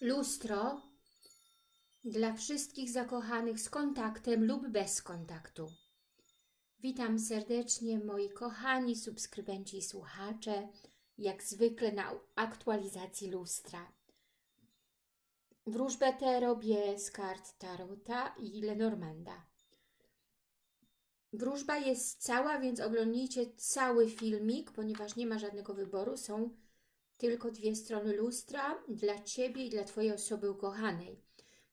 Lustro dla wszystkich zakochanych z kontaktem lub bez kontaktu. Witam serdecznie moi kochani subskrybenci i słuchacze, jak zwykle na aktualizacji lustra. Wróżbę tę robię z kart Tarota i Lenormanda. Wróżba jest cała, więc oglądnijcie cały filmik, ponieważ nie ma żadnego wyboru. Są tylko dwie strony lustra dla Ciebie i dla Twojej osoby ukochanej.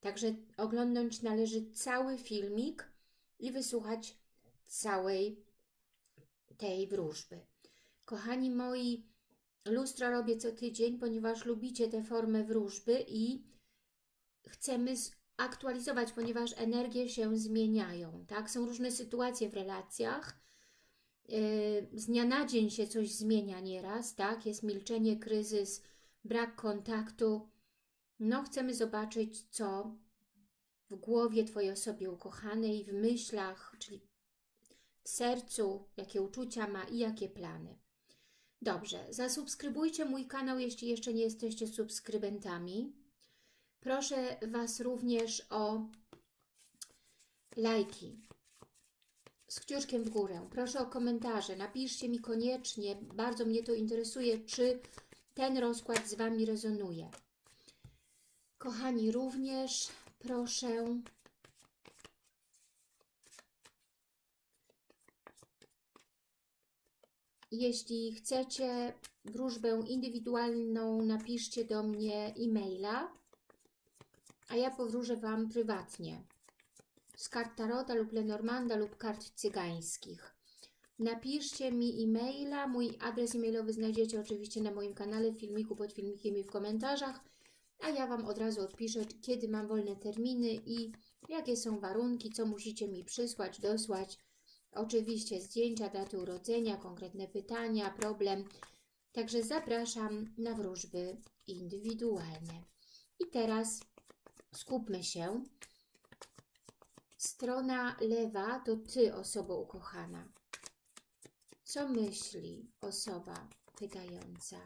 Także oglądnąć należy cały filmik i wysłuchać całej tej wróżby. Kochani moi, lustro robię co tydzień, ponieważ lubicie tę formę wróżby i chcemy aktualizować, ponieważ energie się zmieniają, tak? Są różne sytuacje w relacjach, z dnia na dzień się coś zmienia nieraz, tak? Jest milczenie, kryzys, brak kontaktu. No, chcemy zobaczyć, co w głowie Twojej osoby ukochanej, w myślach, czyli w sercu, jakie uczucia ma i jakie plany. Dobrze, zasubskrybujcie mój kanał, jeśli jeszcze nie jesteście subskrybentami. Proszę Was również o lajki z kciuczkiem w górę. Proszę o komentarze. Napiszcie mi koniecznie, bardzo mnie to interesuje, czy ten rozkład z Wami rezonuje. Kochani, również proszę jeśli chcecie wróżbę indywidualną, napiszcie do mnie e-maila, a ja powróżę Wam prywatnie z kart Tarota lub Lenormanda lub kart cygańskich. Napiszcie mi e-maila, mój adres e-mailowy znajdziecie oczywiście na moim kanale, w filmiku, pod filmikiem i w komentarzach, a ja Wam od razu odpiszę, kiedy mam wolne terminy i jakie są warunki, co musicie mi przysłać, dosłać. Oczywiście zdjęcia, daty urodzenia, konkretne pytania, problem. Także zapraszam na wróżby indywidualne. I teraz skupmy się. Strona lewa to Ty, osoba ukochana. Co myśli osoba pytająca?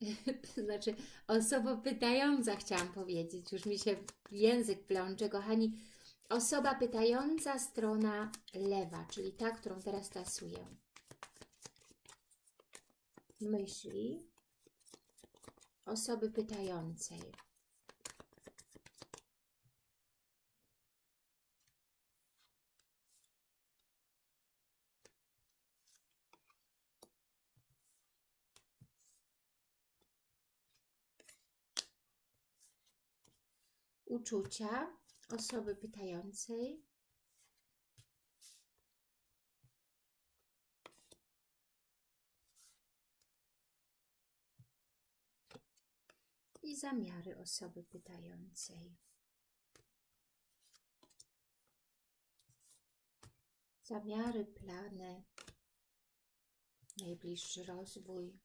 znaczy, osoba pytająca chciałam powiedzieć. Już mi się język plącze, kochani. Osoba pytająca, strona lewa, czyli ta, którą teraz tasuję. Myśli osoby pytającej. Uczucia osoby pytającej. I zamiary osoby pytającej. Zamiary, plany, najbliższy rozwój.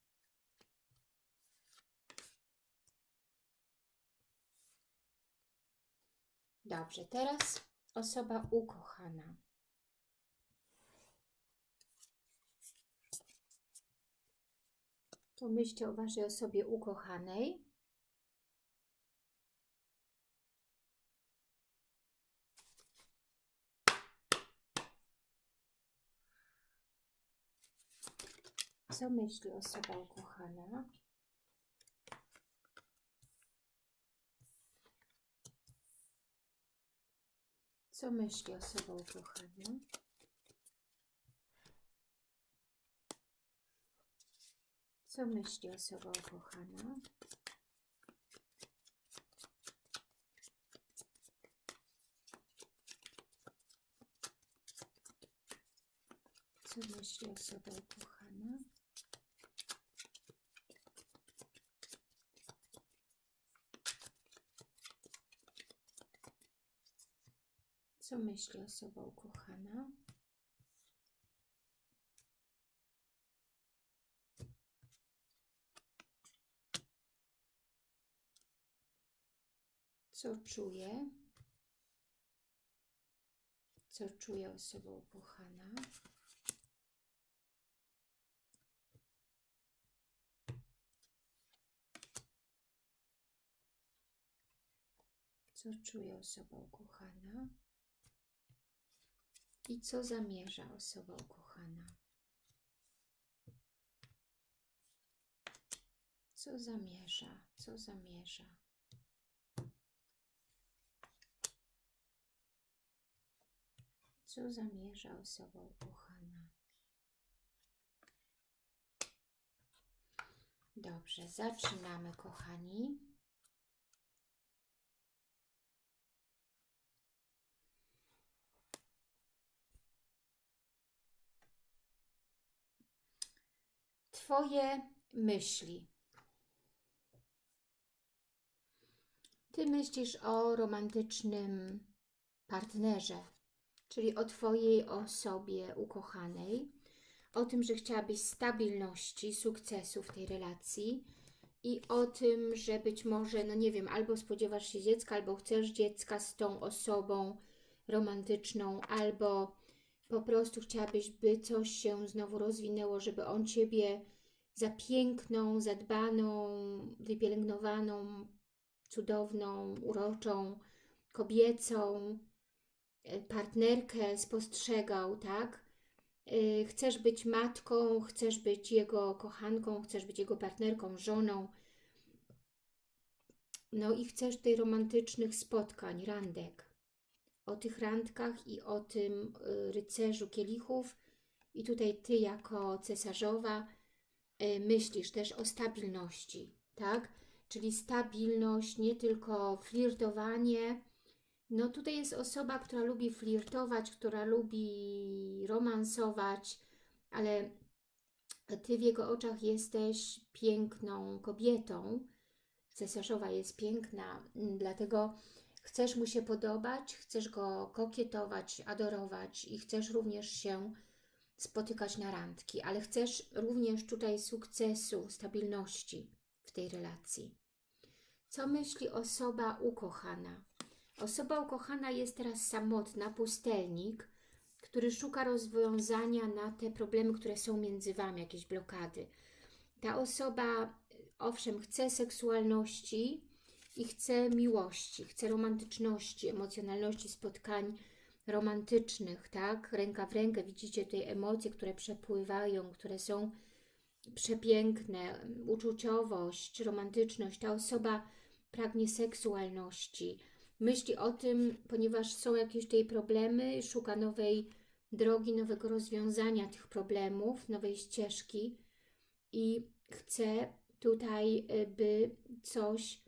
Dobrze, teraz osoba ukochana. Pomyślcie o Waszej osobie ukochanej. Co myśli osoba ukochana? Co myśli osoba ukochana? Co myśli osoba ukochana? Co myśli osoba ukochana? Co myśli osoba ukochana? Co czuje? Co czuje osoba ukochana? Co czuje osoba ukochana? I co zamierza osoba ukochana? Co zamierza? Co zamierza? Co zamierza osoba ukochana? Dobrze, zaczynamy, kochani. Twoje myśli. Ty myślisz o romantycznym partnerze, czyli o Twojej osobie ukochanej, o tym, że chciałabyś stabilności, sukcesu w tej relacji i o tym, że być może, no nie wiem, albo spodziewasz się dziecka, albo chcesz dziecka z tą osobą romantyczną, albo po prostu chciałabyś, by coś się znowu rozwinęło, żeby on Ciebie za piękną, zadbaną, wypielęgnowaną, cudowną, uroczą, kobiecą e, partnerkę spostrzegał, tak? E, chcesz być matką, chcesz być jego kochanką, chcesz być jego partnerką, żoną. No i chcesz tej romantycznych spotkań, randek. O tych randkach i o tym e, rycerzu kielichów. I tutaj Ty jako cesarzowa myślisz też o stabilności, tak? czyli stabilność, nie tylko flirtowanie. No tutaj jest osoba, która lubi flirtować, która lubi romansować, ale Ty w jego oczach jesteś piękną kobietą. Cesarzowa jest piękna, dlatego chcesz mu się podobać, chcesz go kokietować, adorować i chcesz również się spotykać na randki, ale chcesz również tutaj sukcesu, stabilności w tej relacji. Co myśli osoba ukochana? Osoba ukochana jest teraz samotna, pustelnik, który szuka rozwiązania na te problemy, które są między Wami, jakieś blokady. Ta osoba, owszem, chce seksualności i chce miłości, chce romantyczności, emocjonalności, spotkań romantycznych, tak? Ręka w rękę, widzicie tutaj emocje, które przepływają, które są przepiękne, uczuciowość, romantyczność. Ta osoba pragnie seksualności, myśli o tym, ponieważ są jakieś tutaj problemy, szuka nowej drogi, nowego rozwiązania tych problemów, nowej ścieżki i chce tutaj, y, by coś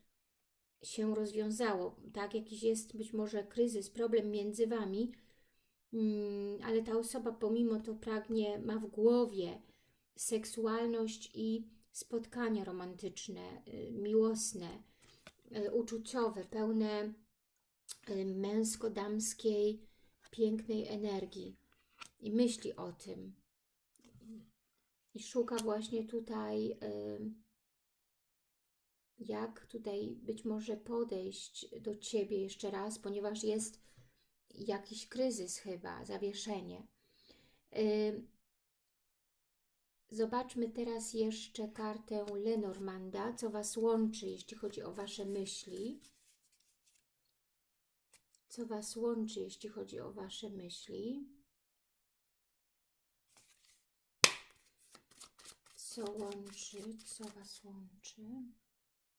się rozwiązało, tak? Jakiś jest być może kryzys, problem między Wami, mm, ale ta osoba pomimo to pragnie, ma w głowie seksualność i spotkania romantyczne, y, miłosne, y, uczuciowe, pełne y, męsko-damskiej, pięknej energii i myśli o tym. I szuka właśnie tutaj, jak tutaj być może podejść do Ciebie jeszcze raz, ponieważ jest jakiś kryzys chyba, zawieszenie. Zobaczmy teraz jeszcze kartę Lenormanda, co Was łączy, jeśli chodzi o Wasze myśli. Co Was łączy, jeśli chodzi o Wasze myśli. Co łączy, co Was łączy.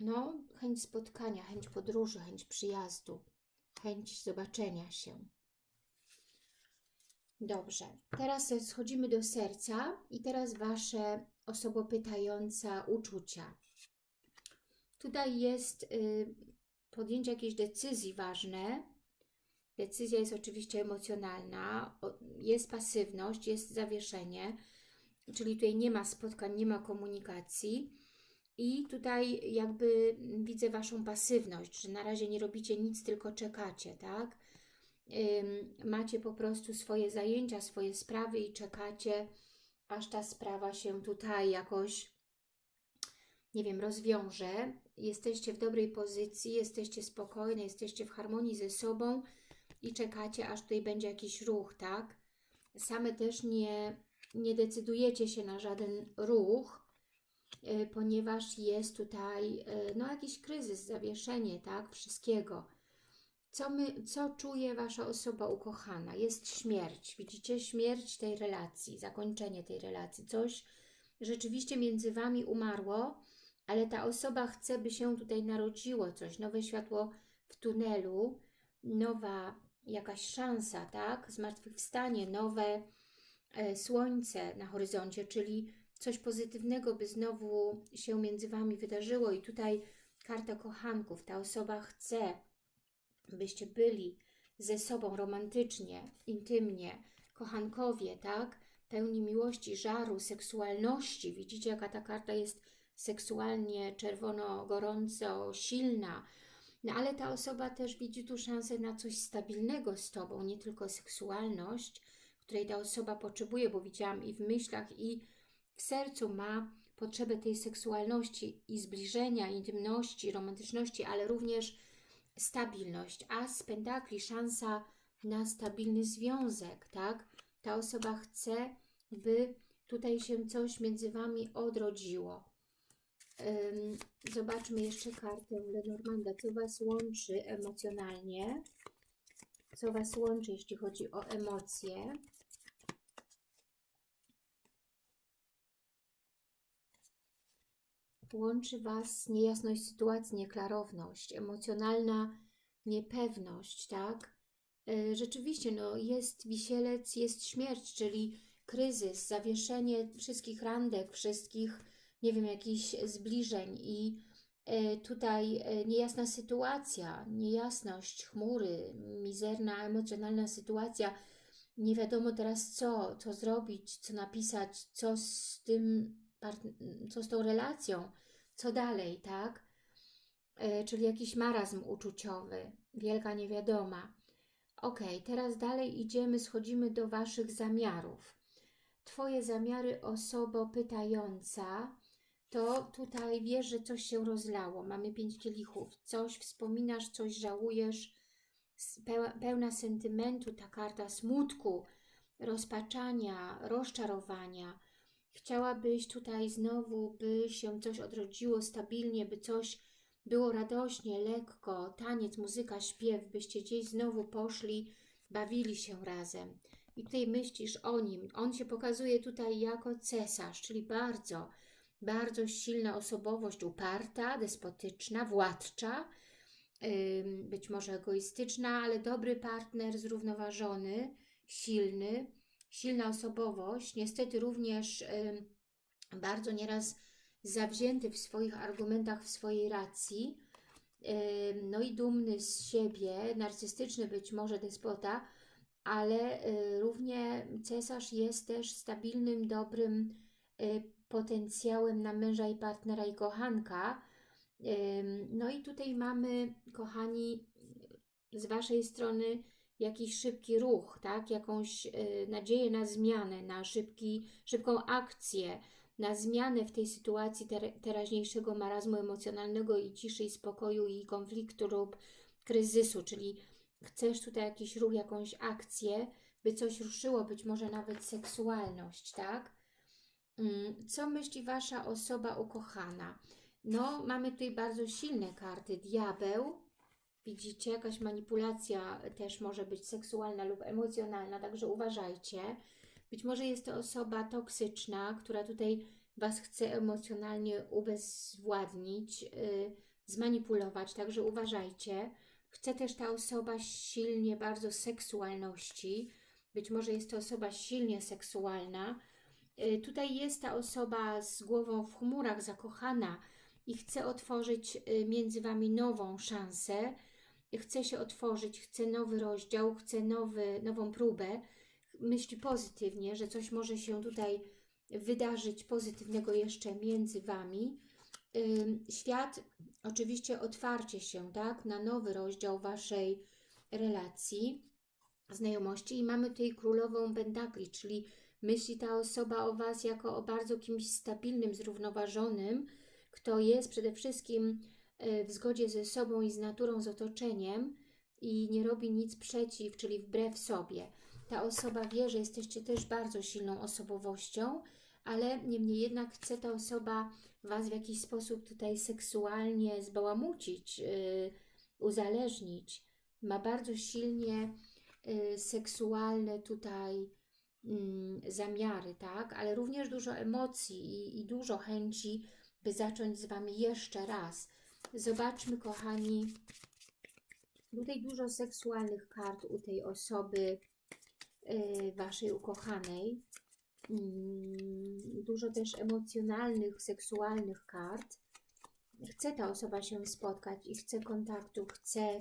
No, chęć spotkania, chęć podróży, chęć przyjazdu, chęć zobaczenia się. Dobrze, teraz schodzimy do serca i teraz Wasze osobopytająca uczucia. Tutaj jest y, podjęcie jakiejś decyzji ważne. Decyzja jest oczywiście emocjonalna, jest pasywność, jest zawieszenie, czyli tutaj nie ma spotkań, nie ma komunikacji i tutaj jakby widzę Waszą pasywność, że na razie nie robicie nic, tylko czekacie, tak? macie po prostu swoje zajęcia, swoje sprawy i czekacie, aż ta sprawa się tutaj jakoś, nie wiem, rozwiąże. Jesteście w dobrej pozycji, jesteście spokojne, jesteście w harmonii ze sobą i czekacie, aż tutaj będzie jakiś ruch, tak? Same też nie, nie decydujecie się na żaden ruch, ponieważ jest tutaj y, no, jakiś kryzys, zawieszenie, tak? Wszystkiego. Co, my, co czuje Wasza osoba ukochana? Jest śmierć. Widzicie? Śmierć tej relacji, zakończenie tej relacji. Coś rzeczywiście między Wami umarło, ale ta osoba chce, by się tutaj narodziło coś, nowe światło w tunelu, nowa jakaś szansa, tak? Zmartwychwstanie, nowe e, słońce na horyzoncie, czyli coś pozytywnego, by znowu się między Wami wydarzyło. I tutaj karta kochanków. Ta osoba chce, byście byli ze sobą romantycznie, intymnie, kochankowie, tak? Pełni miłości, żaru, seksualności. Widzicie, jaka ta karta jest seksualnie czerwono, gorąco, silna. No ale ta osoba też widzi tu szansę na coś stabilnego z Tobą, nie tylko seksualność, której ta osoba potrzebuje, bo widziałam i w myślach, i w sercu ma potrzebę tej seksualności i zbliżenia, intymności, romantyczności, ale również stabilność. A z pentakli szansa na stabilny związek, tak? Ta osoba chce, by tutaj się coś między Wami odrodziło. Zobaczmy jeszcze kartę Lenormanda. Co Was łączy emocjonalnie? Co Was łączy, jeśli chodzi o emocje? Łączy Was niejasność sytuacji, nieklarowność, emocjonalna niepewność, tak? Y, Rzeczywiście, no, jest wisielec, jest śmierć, czyli kryzys, zawieszenie wszystkich randek, wszystkich nie wiem, jakichś zbliżeń i e, tutaj e, niejasna sytuacja, niejasność, chmury, mizerna, emocjonalna sytuacja, nie wiadomo teraz co, co zrobić, co napisać, co z tym, co z tą relacją, co dalej, tak? E, czyli jakiś marazm uczuciowy, wielka niewiadoma. Ok, teraz dalej idziemy, schodzimy do Waszych zamiarów. Twoje zamiary osobo pytająca, to tutaj wiesz, że coś się rozlało. Mamy pięć kielichów. Coś wspominasz, coś żałujesz. Pełna sentymentu ta karta smutku, rozpaczania, rozczarowania. Chciałabyś tutaj znowu, by się coś odrodziło stabilnie, by coś było radośnie, lekko, taniec, muzyka, śpiew, byście gdzieś znowu poszli, bawili się razem. I tutaj myślisz o nim. On się pokazuje tutaj jako cesarz, czyli bardzo bardzo silna osobowość, uparta, despotyczna, władcza, być może egoistyczna, ale dobry partner, zrównoważony, silny, silna osobowość, niestety również bardzo nieraz zawzięty w swoich argumentach, w swojej racji, no i dumny z siebie, narcystyczny być może despota, ale y, równie cesarz jest też stabilnym, dobrym y, potencjałem na męża i partnera i kochanka. No i tutaj mamy, kochani, z Waszej strony jakiś szybki ruch, tak? jakąś e, nadzieję na zmianę, na szybki, szybką akcję, na zmianę w tej sytuacji ter teraźniejszego marazmu emocjonalnego i ciszy, i spokoju, i konfliktu lub kryzysu, czyli chcesz tutaj jakiś ruch, jakąś akcję, by coś ruszyło, być może nawet seksualność, tak? Mm, co myśli Wasza osoba ukochana? No, mamy tutaj bardzo silne karty. Diabeł, widzicie, jakaś manipulacja też może być seksualna lub emocjonalna, także uważajcie. Być może jest to osoba toksyczna, która tutaj Was chce emocjonalnie ubezwładnić, yy, zmanipulować, także uważajcie. Chce też ta osoba silnie bardzo seksualności, być może jest to osoba silnie seksualna, Y, tutaj jest ta osoba z głową w chmurach, zakochana i chce otworzyć y, między Wami nową szansę, chce się otworzyć, chce nowy rozdział, chce nowy, nową próbę, myśli pozytywnie, że coś może się tutaj wydarzyć pozytywnego jeszcze między Wami. Świat, oczywiście otwarcie się tak, na nowy rozdział Waszej relacji. znajomości i mamy tutaj królową pentakli, czyli myśli ta osoba o Was jako o bardzo kimś stabilnym, zrównoważonym, kto jest przede wszystkim w zgodzie ze sobą i z naturą, z otoczeniem i nie robi nic przeciw, czyli wbrew sobie. Ta osoba wie, że jesteście też bardzo silną osobowością, ale niemniej jednak chce ta osoba Was w jakiś sposób tutaj seksualnie zbałamucić, yy, uzależnić. Ma bardzo silnie yy, seksualne tutaj yy, zamiary, tak? Ale również dużo emocji i, i dużo chęci, by zacząć z Wami jeszcze raz. Zobaczmy, kochani, tutaj dużo seksualnych kart u tej osoby, yy, Waszej ukochanej. Mm, dużo też emocjonalnych, seksualnych kart. Chce ta osoba się spotkać i chce kontaktu, chce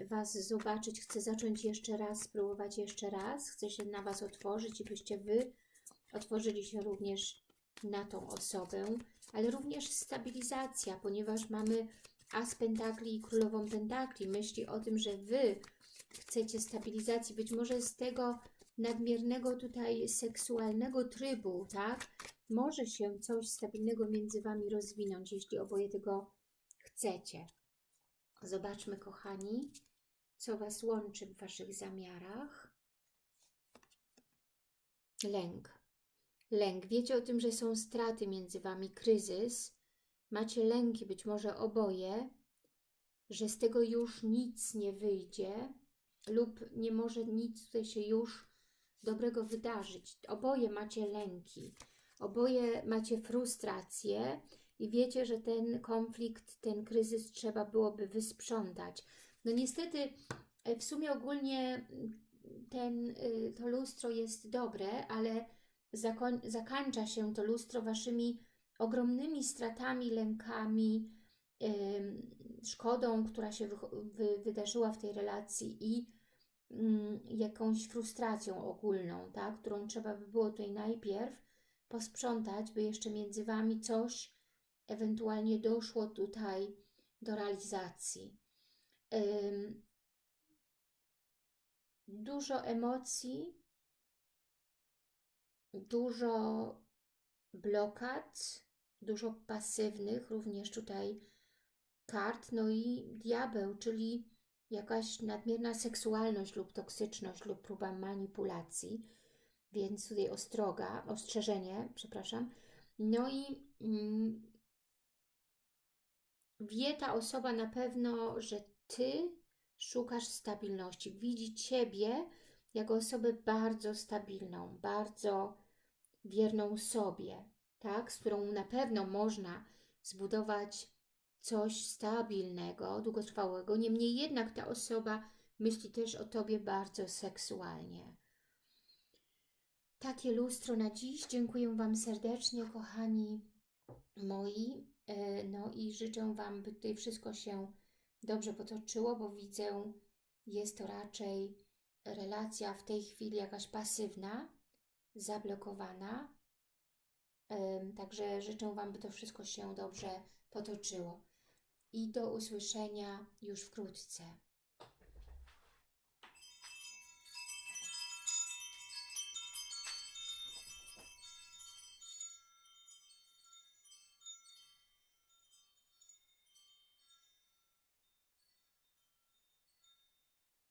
Was zobaczyć, chce zacząć jeszcze raz, spróbować jeszcze raz, chce się na Was otworzyć i byście Wy otworzyli się również na tą osobę, ale również stabilizacja, ponieważ mamy As Pentakli i Królową Pentakli. Myśli o tym, że Wy chcecie stabilizacji, być może z tego nadmiernego tutaj seksualnego trybu, tak? Może się coś stabilnego między Wami rozwinąć, jeśli oboje tego chcecie. Zobaczmy, kochani, co Was łączy w Waszych zamiarach. Lęk. Lęk. Wiecie o tym, że są straty między Wami, kryzys. Macie lęki, być może oboje, że z tego już nic nie wyjdzie lub nie może nic tutaj się już dobrego wydarzyć. Oboje macie lęki, oboje macie frustrację i wiecie, że ten konflikt, ten kryzys trzeba byłoby wysprzątać. No niestety w sumie ogólnie ten, y, to lustro jest dobre, ale zakończa się to lustro Waszymi ogromnymi stratami, lękami, szkodą, która się wydarzyła w tej relacji i Mm, jakąś frustracją ogólną, tak? którą trzeba by było tutaj najpierw posprzątać, by jeszcze między Wami coś ewentualnie doszło tutaj do realizacji. Ym, dużo emocji, dużo blokad, dużo pasywnych również tutaj kart, no i diabeł, czyli jakaś nadmierna seksualność lub toksyczność lub próba manipulacji, więc tutaj ostroga, ostrzeżenie, przepraszam. No i mm, wie ta osoba na pewno, że Ty szukasz stabilności. Widzi Ciebie jako osobę bardzo stabilną, bardzo wierną sobie, tak? z którą na pewno można zbudować coś stabilnego, długotrwałego. Niemniej jednak ta osoba myśli też o Tobie bardzo seksualnie. Takie lustro na dziś. Dziękuję Wam serdecznie, kochani moi. E, no i życzę Wam, by tutaj wszystko się dobrze potoczyło, bo widzę, jest to raczej relacja w tej chwili jakaś pasywna, zablokowana. Także życzę Wam, by to wszystko się dobrze potoczyło i do usłyszenia już wkrótce.